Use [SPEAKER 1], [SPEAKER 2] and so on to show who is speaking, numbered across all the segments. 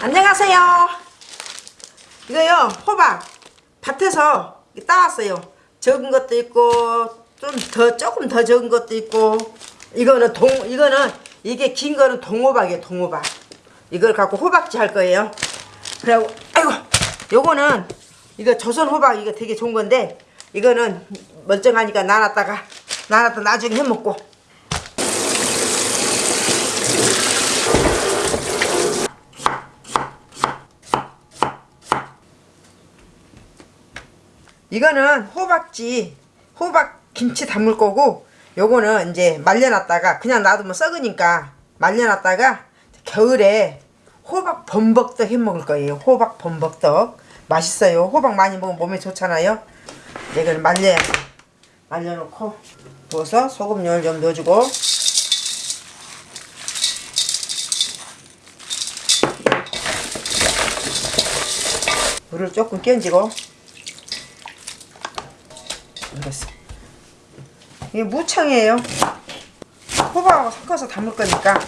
[SPEAKER 1] 안녕하세요. 이거요 호박 밭에서 따왔어요. 적은 것도 있고 좀 더 조금 더 적은 것도 있고 이거는 동 이거는 이게 긴 거는 동호박이에요 동호박. 이걸 갖고 호박지 할 거예요. 그리고 아이고 요거는 이거 조선 호박 이거 되게 좋은 건데 이거는 멀쩡하니까 나눴다가 나눴다 나중에 해 먹고 이거는 호박지 호박 김치 담을 거고 요거는 이제 말려놨다가 그냥 놔두면 썩으니까 말려놨다가 겨울에 호박 범벅떡 해 먹을 거예요. 호박 범벅떡. 맛있어요. 호박 많이 먹으면 몸에 좋잖아요. 이걸 말려 말려놓고 부어서 소금물 좀 넣어주고. 물을 조금 끼얹고 이랬어. 이게 무청이에요. 호박하고 섞어서 담을 거니까.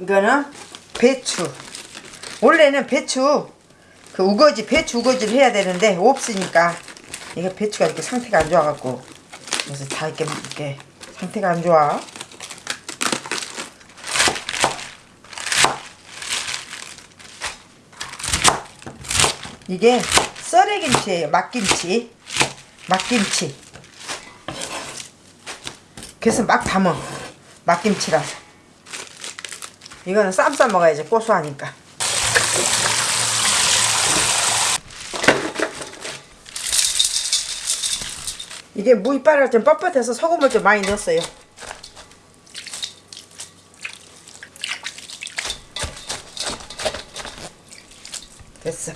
[SPEAKER 1] 이거는 배추. 원래는 배추 그 우거지 배추 우거지를 해야 되는데 없으니까 이게 배추가 이렇게 상태가 안 좋아갖고 그래서 다 이렇게 이렇게 상태가 안 좋아. 이게 썰애김치예요. 막김치. 막김치. 그래서 막 담어. 막김치라서. 이거는 쌈 싸 먹어야지 고소하니까. 이게 무 이빨을 좀 뻣뻣해서 소금을 좀 많이 넣었어요. 됐어.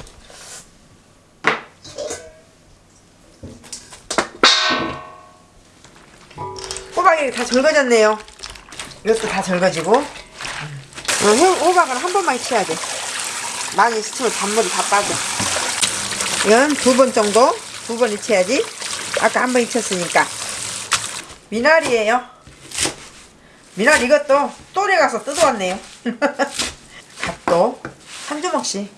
[SPEAKER 1] 호박이 다 절거졌네요. 이것도 다 절거지고. 어, 호- 호박은 한 번만 치야 돼. 많이 치면 단물이 다 빠져. 이건 두 번 정도? 두 번 익혀야지. 아까 한 번 익혔으니까. 미나리예요. 미나리 이것도 또래 가서 뜯어왔네요. 갓도 한 주먹씩.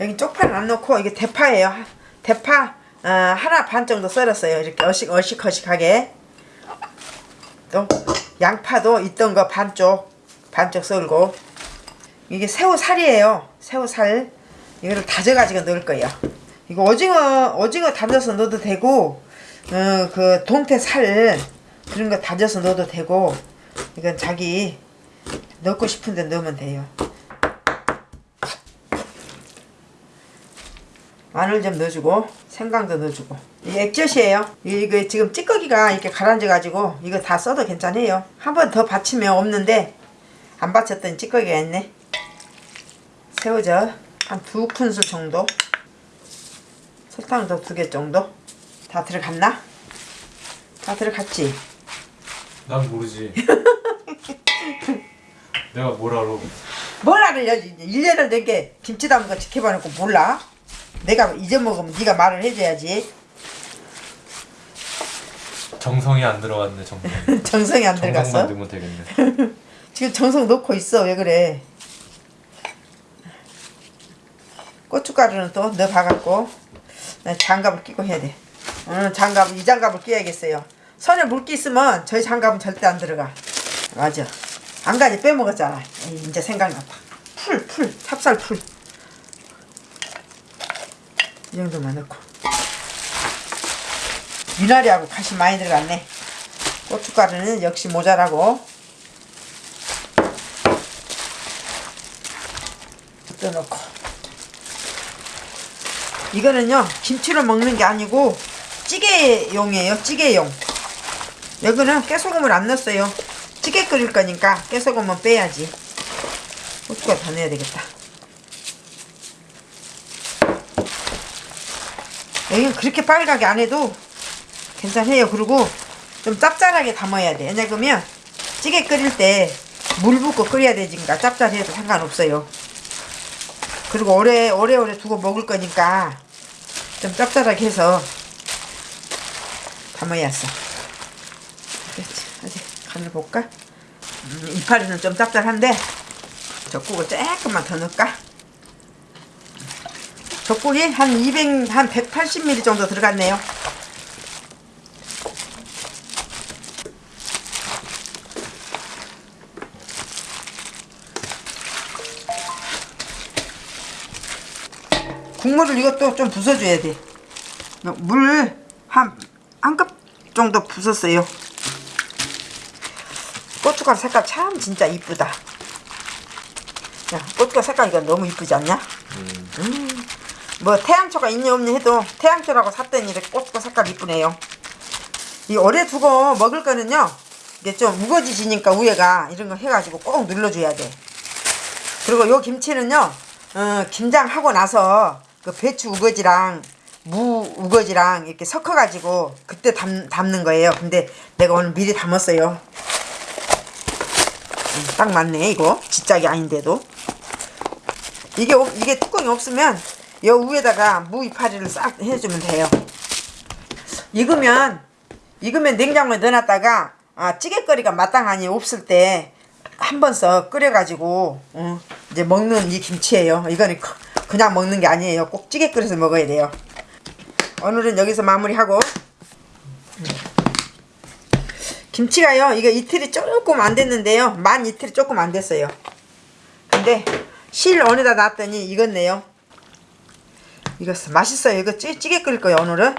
[SPEAKER 1] 여기 쪽파는 안 넣고 이게 대파예요. 대파 어, 하나 반 정도 썰었어요. 이렇게 어식 어식어식하게. 또 양파도 있던 거 반쪽 반쪽 썰고 이게 새우살이에요. 새우살 이거를 다져가지고 넣을 거예요. 이거 오징어 오징어 다져서 넣어도 되고 어, 그 동태 살 그런 거 다져서 넣어도 되고 이건 자기 넣고 싶은데 넣으면 돼요. 마늘 좀 넣어주고 생강도 넣어주고 이게 액젓이에요 이거 지금 찌꺼기가 이렇게 가라앉아 가지고 이거 다 써도 괜찮아요 한 번 더 받치면 없는데 안 받쳤더니 찌꺼기가 있네 새우젓 한 두 큰술 정도 설탕도 두 개 정도 다 들어갔나? 다 들어갔지?
[SPEAKER 2] 난 모르지. 내가 뭘 알아?
[SPEAKER 1] 뭘 알아 1년을 넘게 김치 담은 거 지켜봐놓고 몰라? 내가 잊어먹으면 네가 말을 해줘야지.
[SPEAKER 2] 정성이 안 들어갔네 정성.
[SPEAKER 1] 정성이 안
[SPEAKER 2] 정성만
[SPEAKER 1] 들어갔어?
[SPEAKER 2] 넣으면 되겠네.
[SPEAKER 1] 지금 정성 넣고 있어. 왜 그래? 고춧가루는 또 넣어봐갖고 나 장갑을 끼고 해야 돼. 오늘 장갑 이 장갑을 끼야겠어요. 손에 물기 있으면 저희 장갑은 절대 안 들어가. 맞아. 한 가지. 빼먹었잖아. 에이, 이제 생각났다. 풀 풀. 찹쌀 풀 이 정도만 넣고. 미나리하고 가시 많이 들어갔네. 고춧가루는 역시 모자라고. 넣어놓고. 이거는요 김치로 먹는 게 아니고 찌개용이에요 찌개용. 여기는 깨소금을 안 넣었어요. 찌개 끓일 거니까 깨소금은 빼야지. 고추가 더 넣어야 되겠다 여기는 그렇게 빨갛게 안 해도 괜찮아요. 그리고 좀 짭짤하게 담아야 돼. 왜냐면 찌개 끓일 때 물 붓고 끓여야 되니까 짭짤해도 상관없어요. 그리고 오래 오래오래 두고 먹을 거니까 좀 짭짤하게 해서 담아야 어 그렇지? 어디 간을 볼까? 음, 이파리는 좀 짭짤한데 젓국을 조금만 더 넣을까? 젓국이 한 200, 한 180ml 정도 들어갔네요. 국물을 이것도 좀 부숴줘야 돼. 물 한 한 컵 정도 부었어요. 고춧가루 색깔 참 진짜 이쁘다. 야, 고춧가루 색깔 이거 너무 이쁘지 않냐? 음, 뭐 태양초가 있니 없니 해도 태양초라고 샀더니 이렇게 고춧가루 색깔 이쁘네요. 이 오래 두고 먹을 거는요. 이게 좀 우거지지니까 위에가 이런 거 해가지고 꼭 눌러줘야 돼. 그리고 요 김치는요. 어, 김장하고 나서 그 배추 우거지랑 무 우거지랑 이렇게 섞어가지고 그때 담, 담는 거예요. 근데 내가 오늘 미리 담았어요. 음, 딱 맞네 이거 지짝이 아닌데도 이게 없- 이게 뚜껑이 없으면 요 위에다가 무 이파리를 싹 해주면 돼요. 익으면 익으면 냉장고에 넣어놨다가 아, 찌개거리가 마땅하니 없을 때 한 번 써 끓여가지고 어, 이제 먹는 이 김치예요. 이거는 그- 그냥 먹는 게 아니에요. 꼭 찌개 끓여서 먹어야 돼요. 오늘은 여기서 마무리하고 음. 김치가요. 이거 이틀이 조금 안 됐는데요. 만 이틀이 조금 안 됐어요. 근데 실 어디다 놨더니 익었네요. 익었어. 맛있어요. 이거 찌, 찌개 끓일 거예요. 오늘은.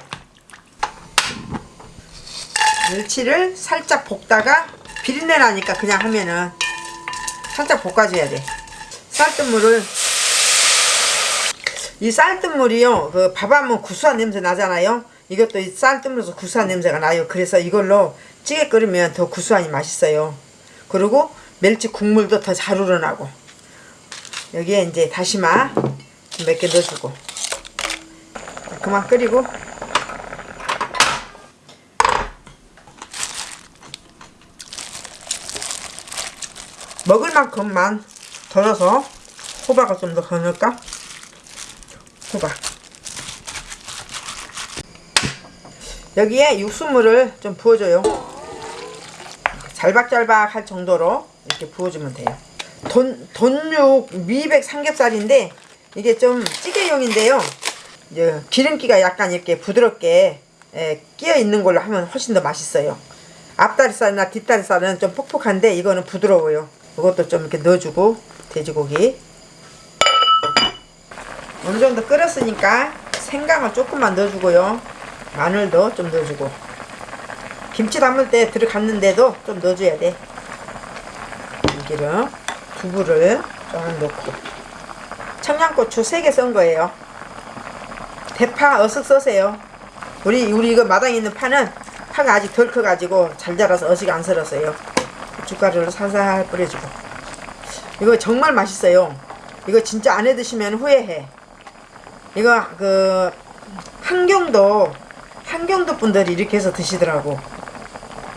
[SPEAKER 1] 멸치를 살짝 볶다가 비린내 나니까 그냥 하면은 살짝 볶아줘야 돼. 쌀뜨물을 이 쌀뜨물이요 그 밥하면 구수한 냄새 나잖아요. 이것도 이 쌀뜨물에서 구수한 냄새가 나요. 그래서 이걸로 찌개 끓이면 더 구수하니 맛있어요. 그리고 멸치 국물도 더 잘 우러나고 여기에 이제 다시마 몇 개 넣어주고 그만 끓이고. 먹을 만큼만 덜어서 호박을 좀 더 넣을까? 호박. 여기에 육수물을 좀 부어줘요. 잘박잘박 할 정도로 이렇게 부어주면 돼요. 돈, 돈육 미백 삼겹살인데 이게 좀 찌개용인데요 이제 기름기가 약간 이렇게 부드럽게 예, 끼어 있는 걸로 하면 훨씬 더 맛있어요. 앞다리살이나 뒷다리살은 좀 퍽퍽한데 이거는 부드러워요. 이것도 좀 이렇게 넣어주고 돼지고기. 어느 정도 끓였으니까 생강을 조금만 넣어주고요. 마늘도 좀 넣어주고. 김치 담을 때 들어갔는데도 좀 넣어줘야 돼. 참기름 두부를 좀 넣고. 청양고추 3개 썬 거예요 대파 어슷 써세요. 우리 우리 이거 마당에 있는 파는 파가 아직 덜 커가지고 잘 자라서 어식 안 썰었어요. 고춧가루를 살살 뿌려주고. 이거 정말 맛있어요. 이거 진짜 안 해 드시면 후회해. 이거 그 한경도 한경도 분들이 이렇게 해서 드시더라고.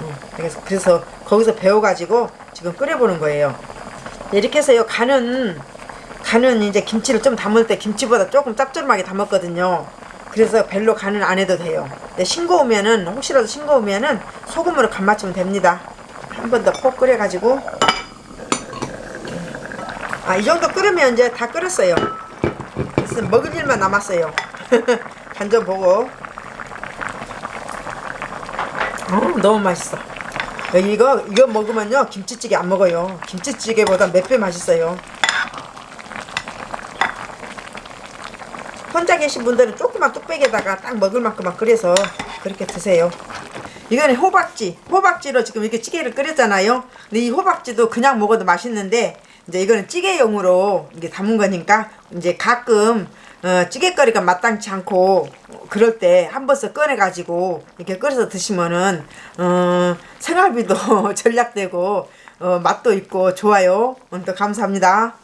[SPEAKER 1] 음, 그래서, 그래서 거기서 배워가지고 지금 끓여보는 거예요. 이렇게 해서요 간은 간은 이제 김치를 좀 담을 때 김치보다 조금 짭조름하게 담았거든요. 그래서 별로 간은 안 해도 돼요. 근데 싱거우면은 혹시라도 싱거우면은 소금으로 간 맞추면 됩니다. 한 번 더 푹 끓여 가지고. 아 이 정도 끓으면 이제 다 끓였어요. 그래서 먹을 일만 남았어요. 간 좀 보고. 어, 너무 맛있어. 이거 이거 먹으면요 김치찌개 안 먹어요. 김치찌개보다 몇 배 맛있어요 혼자 계신 분들은 조그만 뚝배기에다가 딱 먹을 만큼만 끓여서 그렇게 드세요. 이거는 호박지. 호박지로 지금 이렇게 찌개를 끓였잖아요. 근데 이 호박지도 그냥 먹어도 맛있는데 이제 이거는 찌개용으로 이게 담은 거니까 이제 가끔 어, 찌개거리가 마땅치 않고 그럴 때 한 번씩 꺼내 가지고 이렇게 끓여서 드시면은 어, 생활비도 절약되고 어, 맛도 있고 좋아요. 오늘도 감사합니다